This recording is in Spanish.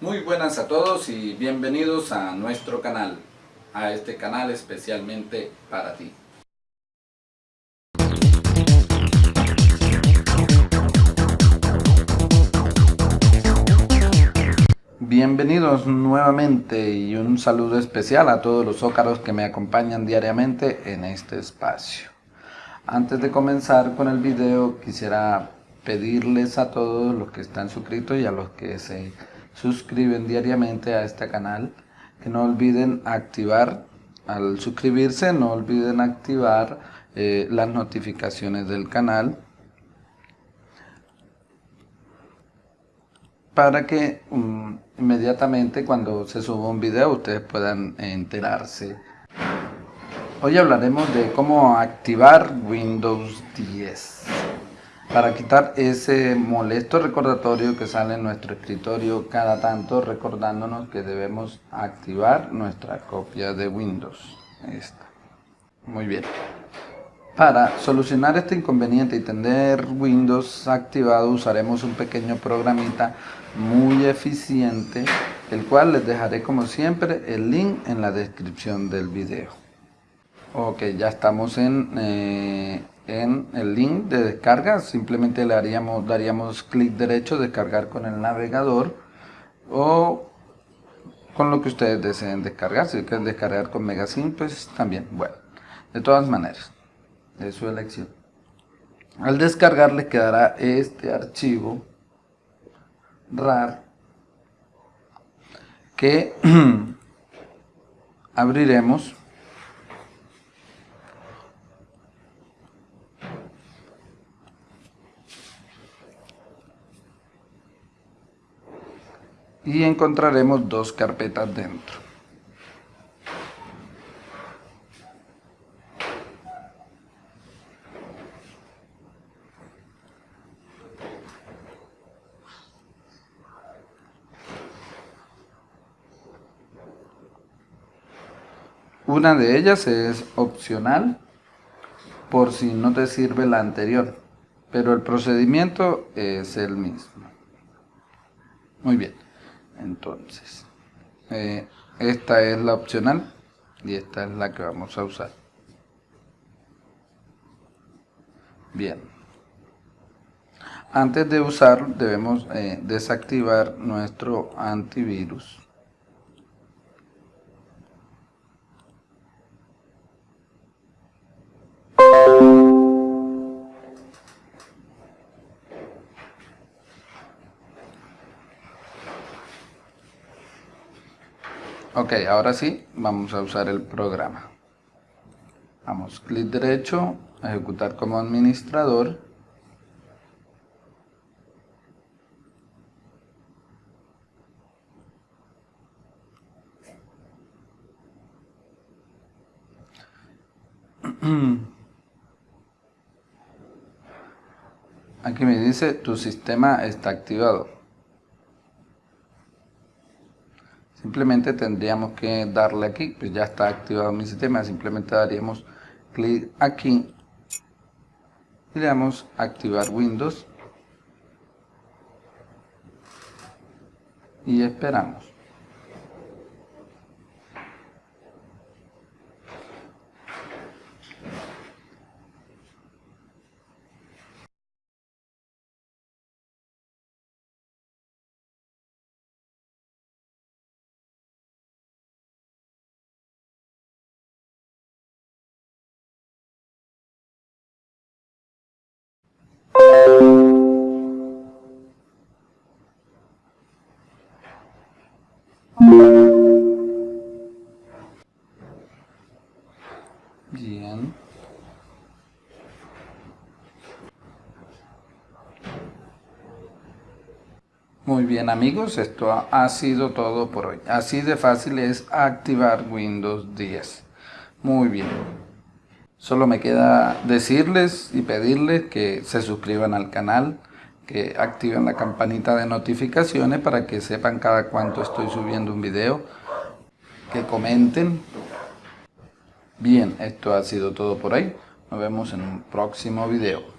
Muy buenas a todos y bienvenidos a nuestro canal, a este canal especialmente para ti. Bienvenidos nuevamente y un saludo especial a todos los ócaros que me acompañan diariamente en este espacio. Antes de comenzar con el video quisiera pedirles a todos los que están suscritos y a los que se suscriben diariamente a este canal que no olviden activar, al suscribirse no olviden activar eh, las notificaciones del canal para que um, inmediatamente cuando se suba un video ustedes puedan enterarse. Hoy hablaremos de cómo activar Windows 10 para quitar ese molesto recordatorio que sale en nuestro escritorio cada tanto recordándonos que debemos activar nuestra copia de Windows. Esta. Muy bien. Para solucionar este inconveniente y tener Windows activado usaremos un pequeño programita muy eficiente el cual les dejaré como siempre el link en la descripción del video. Ok, ya estamos en... Eh, en el link de descarga, simplemente le haríamos, daríamos clic derecho, descargar con el navegador o con lo que ustedes deseen descargar, si quieren descargar con Megasim, pues también, bueno, de todas maneras, de su elección. Al descargar le quedará este archivo RAR que abriremos y encontraremos dos carpetas dentro. Una de ellas es opcional por si no te sirve la anterior, pero el procedimiento es el mismo. Muy bien entonces eh, esta es la opcional y esta es la que vamos a usar. Bien. Antes de usar debemos eh, desactivar nuestro antivirus Ok, ahora sí, vamos a usar el programa. Vamos, clic derecho, ejecutar como administrador. Aquí me dice tu sistema está activado. Simplemente tendríamos que darle aquí, pues ya está activado mi sistema, simplemente daríamos clic aquí y le damos activar Windows y esperamos. Bien. Muy bien amigos, esto ha sido todo por hoy. Así de fácil es activar Windows 10. Muy bien. Solo me queda decirles y pedirles que se suscriban al canal, que activen la campanita de notificaciones para que sepan cada cuánto estoy subiendo un video, que comenten. Bien, esto ha sido todo por hoy. Nos vemos en un próximo video.